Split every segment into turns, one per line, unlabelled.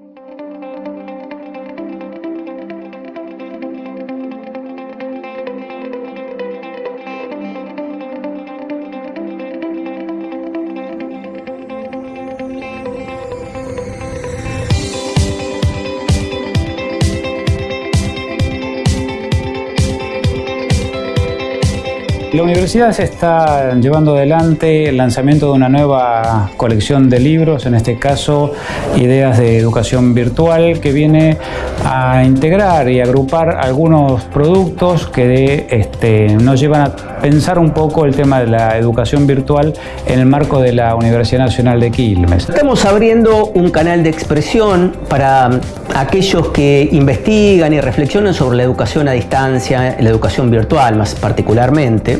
Thank you. La universidad se está llevando adelante el lanzamiento de una nueva colección de libros, en este caso Ideas de Educación Virtual, que viene a integrar y agrupar algunos productos que este, nos llevan a pensar un poco el tema de la educación virtual en el marco de la Universidad Nacional de Quilmes.
Estamos abriendo un canal de expresión para aquellos que investigan y reflexionan sobre la educación a distancia, la educación virtual más particularmente.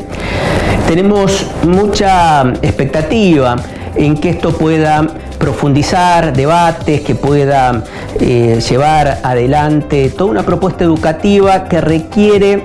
Tenemos mucha expectativa en que esto pueda profundizar debates, que pueda eh, llevar adelante toda una propuesta educativa que requiere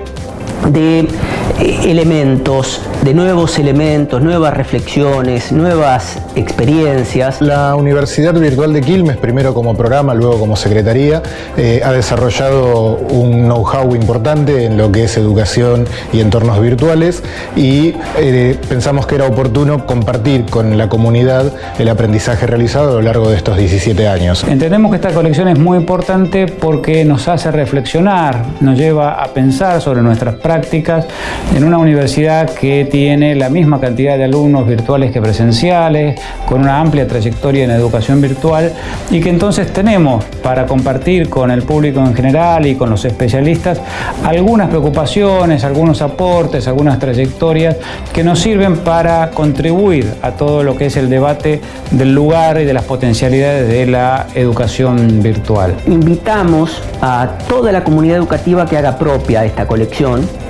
de eh, elementos, de nuevos elementos, nuevas reflexiones, nuevas experiencias.
La Universidad Virtual de Quilmes, primero como programa, luego como secretaría, eh, ha desarrollado un know-how importante en lo que es educación y entornos virtuales y eh, pensamos que era oportuno compartir con la comunidad el aprendizaje realizado a lo largo de estos 17 años.
Entendemos que esta colección es muy importante porque nos hace reflexionar, nos lleva a pensar sobre nuestras prácticas en una universidad que tiene la misma cantidad de alumnos virtuales que presenciales, con una amplia trayectoria en educación virtual y que entonces tenemos para compartir con el público en general y con los especialistas algunas preocupaciones, algunos aportes, algunas trayectorias que nos sirven para contribuir a todo lo que es el debate del lugar y de las potencialidades de la educación virtual.
Invitamos a toda la comunidad educativa que haga propia esta colección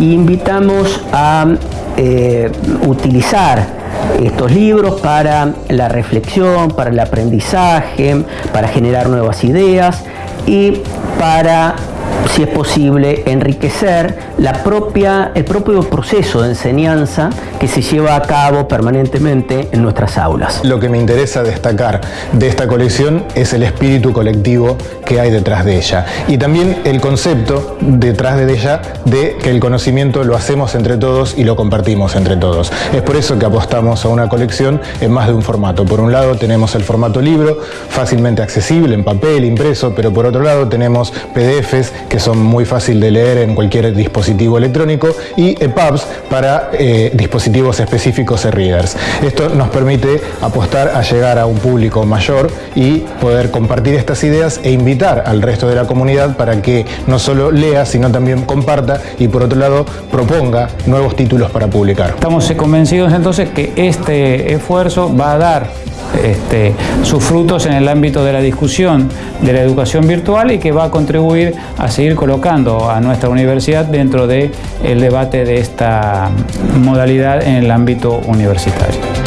invitamos a eh, utilizar estos libros para la reflexión, para el aprendizaje, para generar nuevas ideas y para si es posible, enriquecer el propio proceso de enseñanza que se lleva a cabo permanentemente en nuestras aulas.
Lo que me interesa destacar de esta colección es el espíritu colectivo que hay detrás de ella y también el concepto detrás de ella de que el conocimiento lo hacemos entre todos y lo compartimos entre todos. Es por eso que apostamos a una colección en más de un formato. Por un lado tenemos el formato libro, fácilmente accesible en papel, impreso, pero por otro lado tenemos PDFs que son muy fácil de leer en cualquier dispositivo electrónico y EPUBs para eh, dispositivos específicos e readers. Esto nos permite apostar a llegar a un público mayor y poder compartir estas ideas e invitar al resto de la comunidad para que no solo lea, sino también comparta y por otro lado proponga nuevos títulos para publicar.
Estamos convencidos entonces que este esfuerzo va a dar este, sus frutos en el ámbito de la discusión de la educación virtual y que va a contribuir a seguir colocando a nuestra universidad dentro del el debate de esta modalidad en el ámbito universitario.